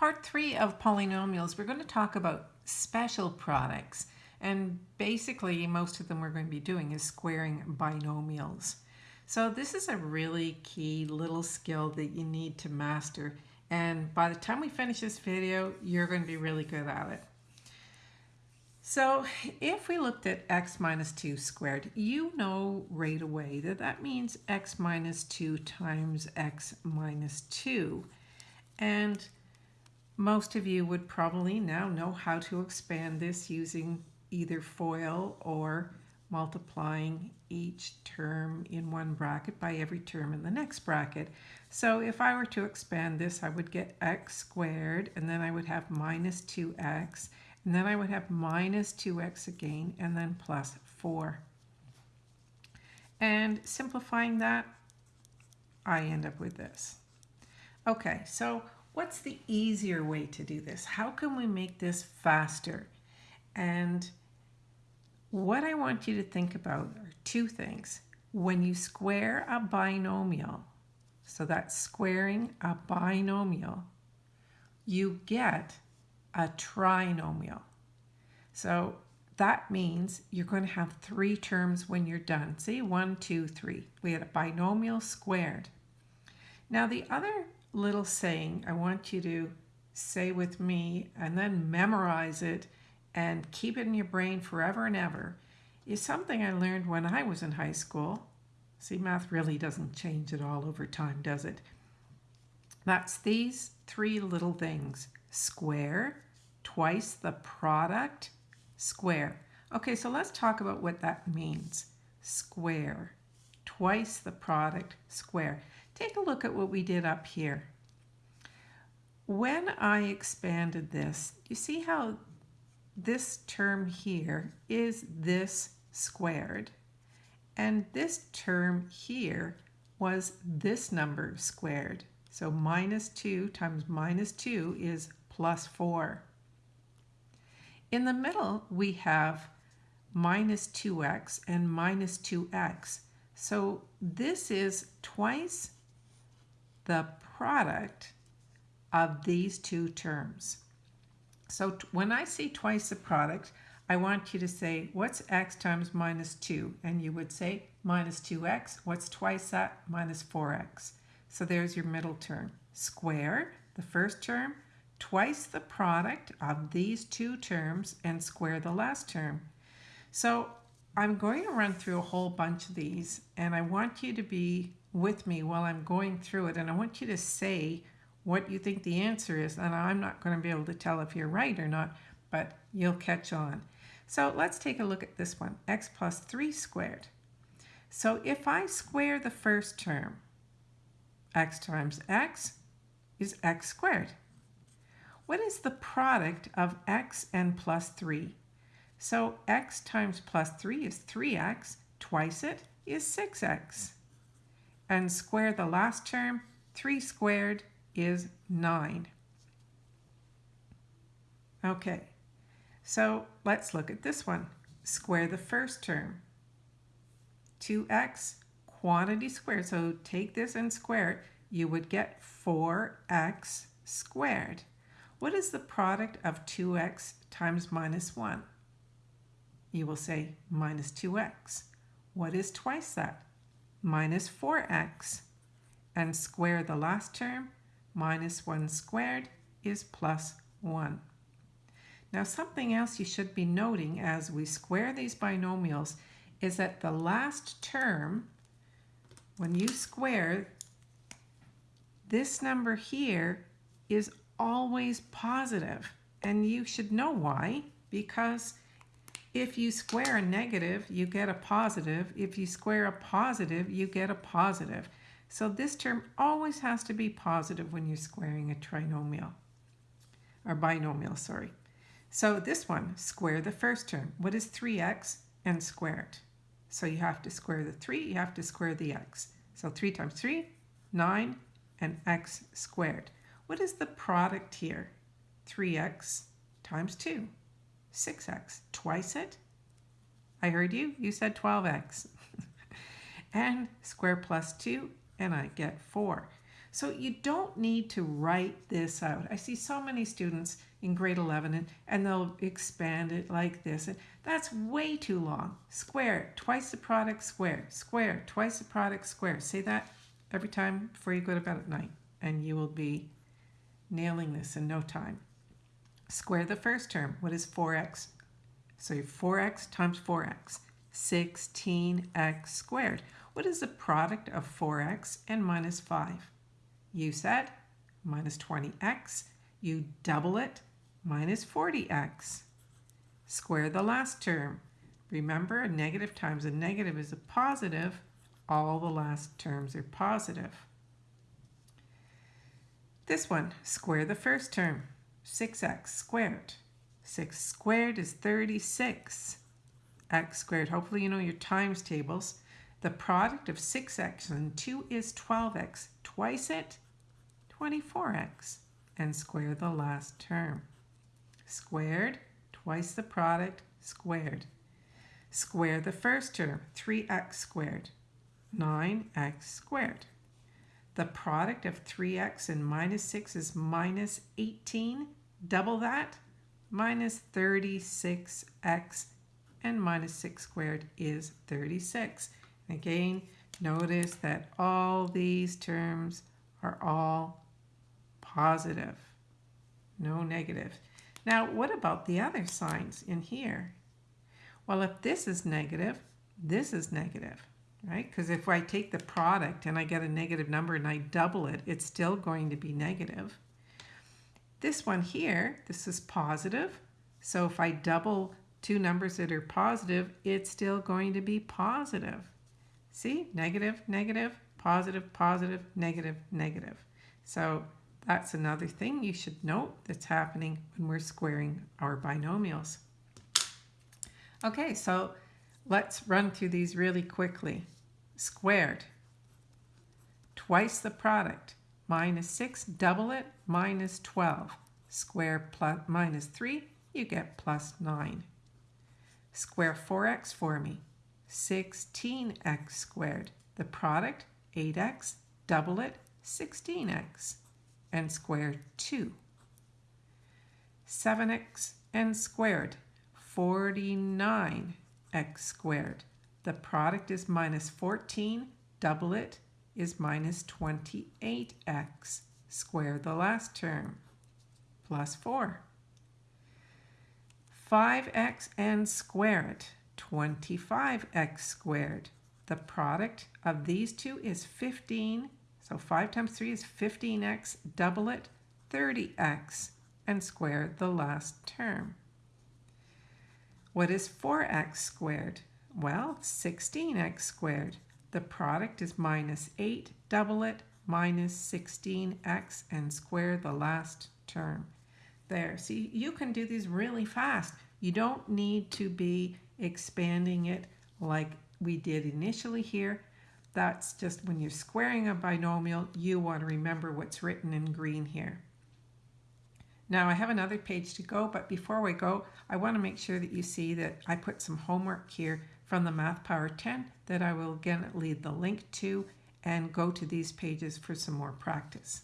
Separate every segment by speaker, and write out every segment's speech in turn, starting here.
Speaker 1: part three of polynomials, we're going to talk about special products. And basically, most of them we're going to be doing is squaring binomials. So this is a really key little skill that you need to master. And by the time we finish this video, you're going to be really good at it. So if we looked at x minus 2 squared, you know right away that that means x minus 2 times x minus 2. And most of you would probably now know how to expand this using either FOIL or multiplying each term in one bracket by every term in the next bracket. So if I were to expand this, I would get x squared, and then I would have minus 2x, and then I would have minus 2x again, and then plus 4. And simplifying that, I end up with this. Okay, so what's the easier way to do this? How can we make this faster? And what I want you to think about are two things. When you square a binomial, so that's squaring a binomial, you get a trinomial. So that means you're going to have three terms when you're done. See, one, two, three. We had a binomial squared. Now the other little saying I want you to say with me and then memorize it and keep it in your brain forever and ever is something I learned when I was in high school. See, math really doesn't change at all over time, does it? That's these three little things. Square, twice the product, square. Okay, so let's talk about what that means. Square, twice the product, square. Take a look at what we did up here. When I expanded this, you see how this term here is this squared. And this term here was this number squared. So minus 2 times minus 2 is plus 4. In the middle, we have minus 2x and minus 2x. So this is twice the product of these two terms. So when I say twice the product, I want you to say, what's x times minus 2? And you would say minus 2x. What's twice that? Minus 4x. So there's your middle term. Square, the first term, twice the product of these two terms, and square the last term. So I'm going to run through a whole bunch of these, and I want you to be with me while I'm going through it, and I want you to say what you think the answer is. And I'm not going to be able to tell if you're right or not, but you'll catch on. So let's take a look at this one, x plus 3 squared. So if I square the first term, x times x is x squared. What is the product of x and plus 3? So x times plus 3 is 3x, twice it is 6x. And square the last term, 3 squared is 9. Okay, so let's look at this one. Square the first term. 2x quantity squared. So take this and square it. You would get 4x squared. What is the product of 2x times minus 1? You will say minus 2x. What is twice that? Minus 4x. And square the last term, minus 1 squared is plus 1. Now something else you should be noting as we square these binomials is that the last term, when you square, this number here is always positive. And you should know why, because if you square a negative, you get a positive. If you square a positive, you get a positive. So this term always has to be positive when you're squaring a trinomial, or binomial, sorry. So this one, square the first term. What is 3x and square it? So you have to square the 3, you have to square the x. So 3 times 3, 9, and x squared. What is the product here? 3x times 2, 6x, twice it. I heard you, you said 12x. and square plus 2 and I get 4. So you don't need to write this out. I see so many students in grade 11 and, and they'll expand it like this. And that's way too long. Square, twice the product, square, square, twice the product, square. Say that every time before you go to bed at night and you will be nailing this in no time. Square the first term. What is 4x? So 4x times 4x. 16x squared. What is the product of 4x and minus 5? You said minus 20x. You double it, minus 40x. Square the last term. Remember, a negative times a negative is a positive. All the last terms are positive. This one, square the first term. 6x squared. 6 squared is 36. x squared. Hopefully you know your times tables. The product of 6x and 2 is 12x. Twice it, 24x. And square the last term. Squared, twice the product, squared. Square the first term, 3x squared. 9x squared. The product of 3x and minus 6 is minus 18. Double that, minus 36x and minus 6 squared is 36. Again, notice that all these terms are all positive, no negative. Now, what about the other signs in here? Well, if this is negative, this is negative, right? Because if I take the product and I get a negative number and I double it, it's still going to be negative. This one here, this is positive. So if I double two numbers that are positive, it's still going to be positive. See, negative, negative, positive, positive, negative, negative. So that's another thing you should note that's happening when we're squaring our binomials. Okay, so let's run through these really quickly. Squared, twice the product, minus 6, double it, minus 12. Square plus minus 3, you get plus 9. Square 4x for me, 16x squared. The product, 8x, double it, 16x, and square 2. 7x and squared, 49x squared. The product is minus 14, double it is minus 28x. Square the last term, plus 4. 5x and square it, 25x squared. The product of these two is 15, so 5 times 3 is 15x, double it, 30x, and square the last term. What is 4x squared? Well, 16x squared. The product is minus 8, double it, minus 16x, and square the last term. There, see, you can do these really fast. You don't need to be expanding it like we did initially here. That's just when you're squaring a binomial, you want to remember what's written in green here. Now I have another page to go, but before we go, I want to make sure that you see that I put some homework here from the Math Power 10 that I will again leave the link to and go to these pages for some more practice.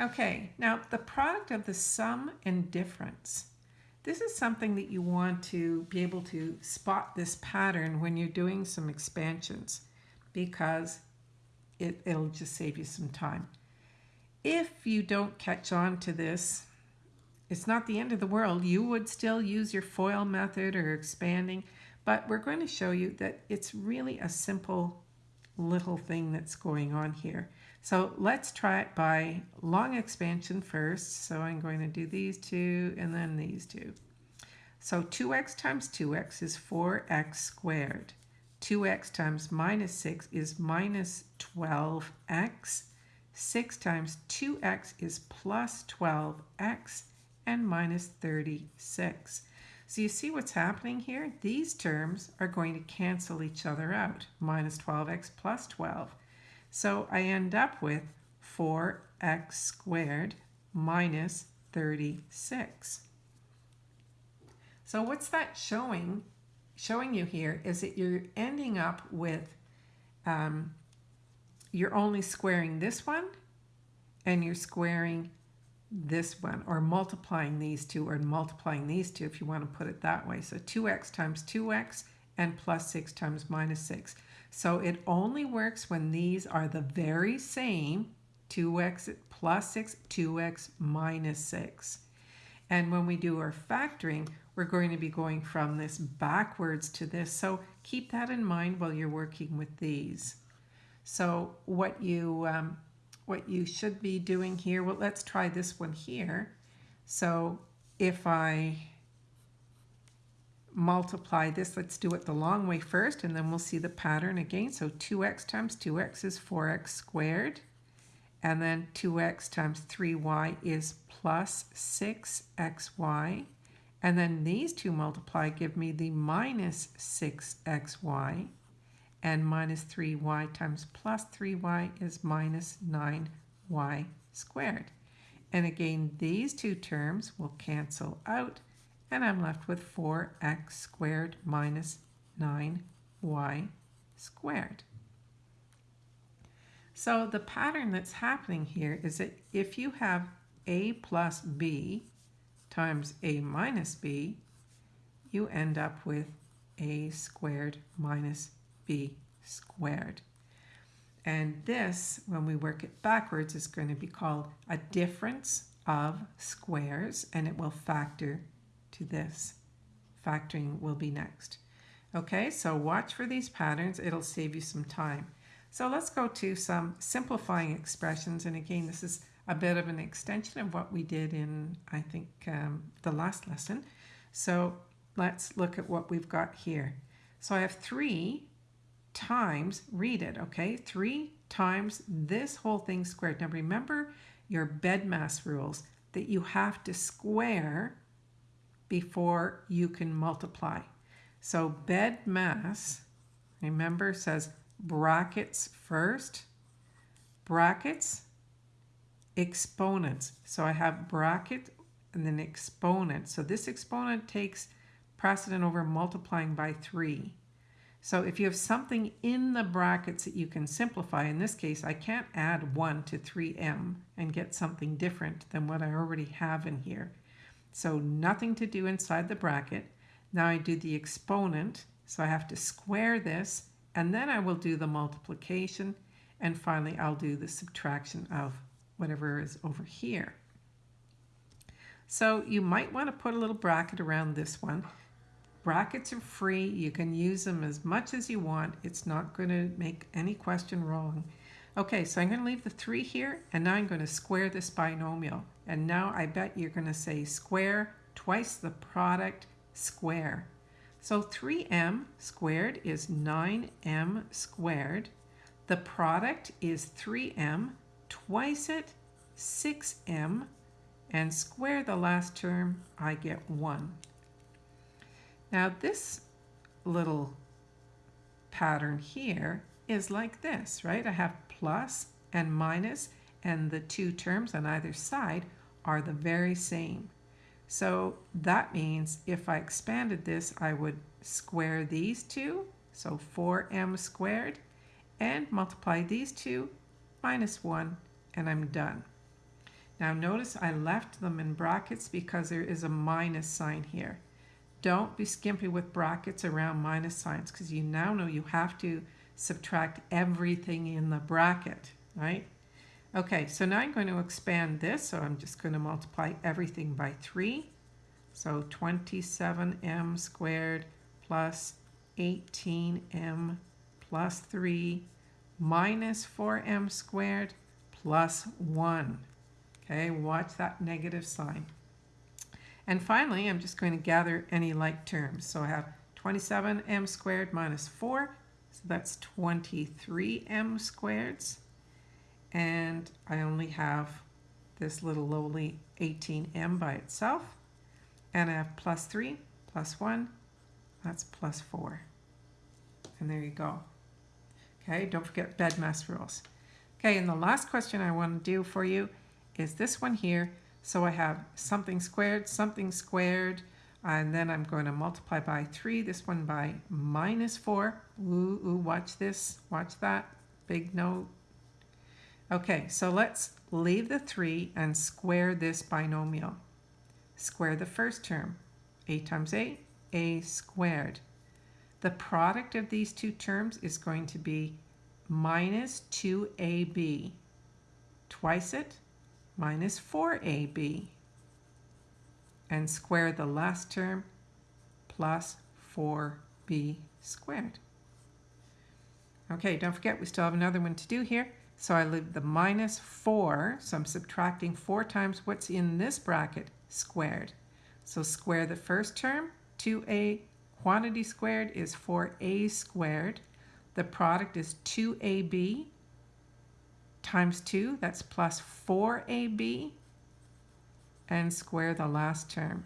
Speaker 1: Okay, now the product of the sum and difference. This is something that you want to be able to spot this pattern when you're doing some expansions because it, it'll just save you some time. If you don't catch on to this, it's not the end of the world. You would still use your FOIL method or expanding, but we're going to show you that it's really a simple little thing that's going on here. So let's try it by long expansion first. So I'm going to do these two and then these two. So 2x times 2x is 4x squared. 2x times minus 6 is minus 12x. 6 times 2x is plus 12x and minus 36. So you see what's happening here? These terms are going to cancel each other out. Minus 12x plus 12. So I end up with 4x squared minus 36. So what's that showing? Showing you here is that you're ending up with um, you're only squaring this one and you're squaring this one or multiplying these two or multiplying these two if you want to put it that way. So 2x times 2x and plus 6 times minus 6. So it only works when these are the very same 2x plus 6, 2x minus 6. And when we do our factoring, we're going to be going from this backwards to this. So keep that in mind while you're working with these. So what you, um, what you should be doing here, well, let's try this one here. So if I multiply this, let's do it the long way first, and then we'll see the pattern again. So 2x times 2x is 4x squared. And then 2x times 3y is plus 6xy. And then these two multiply give me the minus 6xy. And minus 3y times plus 3y is minus 9y squared. And again, these two terms will cancel out. And I'm left with 4x squared minus 9y squared. So the pattern that's happening here is that if you have a plus b times a minus b, you end up with a squared minus b squared. And this, when we work it backwards, is going to be called a difference of squares, and it will factor to this. Factoring will be next. Okay, so watch for these patterns. It'll save you some time. So let's go to some simplifying expressions. And again, this is a bit of an extension of what we did in, I think, um, the last lesson. So let's look at what we've got here. So I have 3 times, read it, okay? 3 times this whole thing squared. Now remember your BEDMAS rules that you have to square before you can multiply. So BEDMAS, remember, says brackets first, brackets, exponents. So I have bracket and then exponent. So this exponent takes precedent over multiplying by 3. So if you have something in the brackets that you can simplify, in this case, I can't add 1 to 3m and get something different than what I already have in here. So nothing to do inside the bracket. Now I do the exponent, so I have to square this and then I will do the multiplication and finally I'll do the subtraction of whatever is over here. So you might want to put a little bracket around this one. Brackets are free. You can use them as much as you want. It's not going to make any question wrong. Okay, so I'm going to leave the 3 here, and now I'm going to square this binomial. And now I bet you're going to say square twice the product square. So 3m squared is 9m squared. The product is 3m, twice it, 6m, and square the last term, I get 1. Now this little pattern here is like this, right? I have plus and minus, and the two terms on either side are the very same. So that means if I expanded this, I would square these two, so 4m squared, and multiply these two minus 1, and I'm done. Now notice I left them in brackets because there is a minus sign here. Don't be skimpy with brackets around minus signs because you now know you have to subtract everything in the bracket, right? Okay, so now I'm going to expand this, so I'm just going to multiply everything by 3. So 27m squared plus 18m plus 3 minus 4m squared plus 1. Okay, watch that negative sign. And finally, I'm just going to gather any like terms. So I have 27m squared minus 4, so that's 23m squareds. And I only have this little lowly 18m by itself. And I have plus 3 plus 1 that's plus 4 and there you go. Okay don't forget bed BEDMAS rules. Okay and the last question I want to do for you is this one here so I have something squared something squared and then I'm going to multiply by 3 this one by minus 4 ooh, ooh watch this watch that big note Okay, so let's leave the 3 and square this binomial. Square the first term. a times a, a squared. The product of these two terms is going to be minus 2ab. Twice it, minus 4ab. And square the last term, plus 4b squared. Okay, don't forget we still have another one to do here. So I leave the minus 4, so I'm subtracting 4 times what's in this bracket squared. So square the first term, 2a quantity squared is 4a squared. The product is 2ab times 2, that's plus 4ab, and square the last term.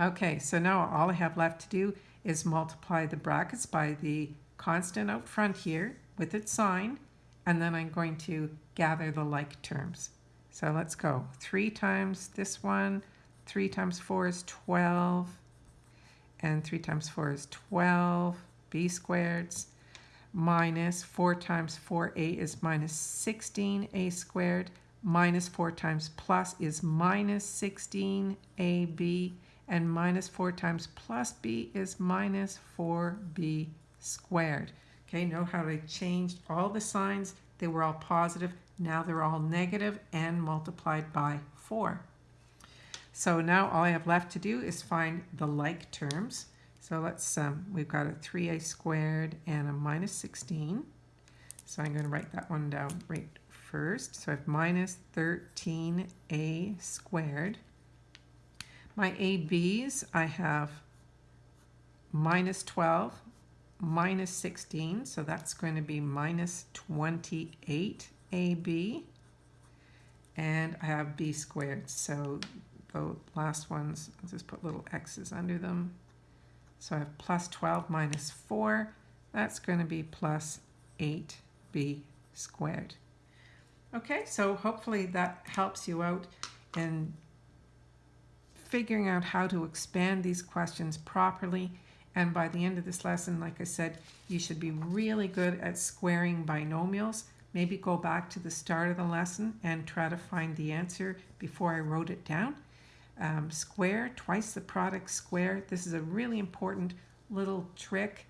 Speaker 1: Okay, so now all I have left to do is multiply the brackets by the constant out front here with its sign, and then I'm going to gather the like terms. So let's go. 3 times this one, 3 times 4 is 12, and 3 times 4 is 12, b squareds, minus 4 times 4a is minus 16a squared, minus 4 times plus is minus 16ab, and minus 4 times plus b is minus 4b squared. Okay, know how they changed all the signs. They were all positive. Now they're all negative and multiplied by 4. So now all I have left to do is find the like terms. So let's, um, we've got a 3a squared and a minus 16. So I'm going to write that one down right first. So I have minus 13a squared my ABs, I have minus 12, minus 16, so that's going to be minus 28 AB. And I have B squared, so the last ones, I'll just put little x's under them. So I have plus 12 minus 4, that's going to be plus 8b squared. Okay, so hopefully that helps you out in figuring out how to expand these questions properly. And by the end of this lesson, like I said, you should be really good at squaring binomials. Maybe go back to the start of the lesson and try to find the answer before I wrote it down. Um, square, twice the product square. This is a really important little trick.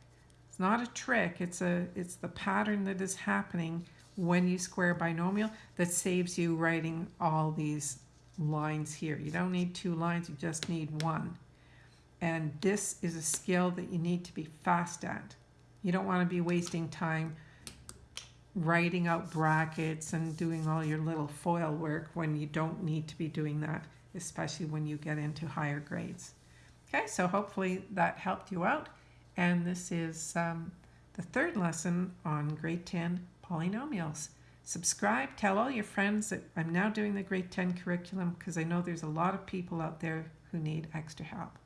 Speaker 1: It's not a trick, it's, a, it's the pattern that is happening when you square binomial that saves you writing all these lines here. You don't need two lines, you just need one. And this is a skill that you need to be fast at. You don't want to be wasting time writing out brackets and doing all your little FOIL work when you don't need to be doing that, especially when you get into higher grades. Okay, so hopefully that helped you out. And this is um, the third lesson on grade 10 polynomials subscribe, tell all your friends that I'm now doing the grade 10 curriculum because I know there's a lot of people out there who need extra help.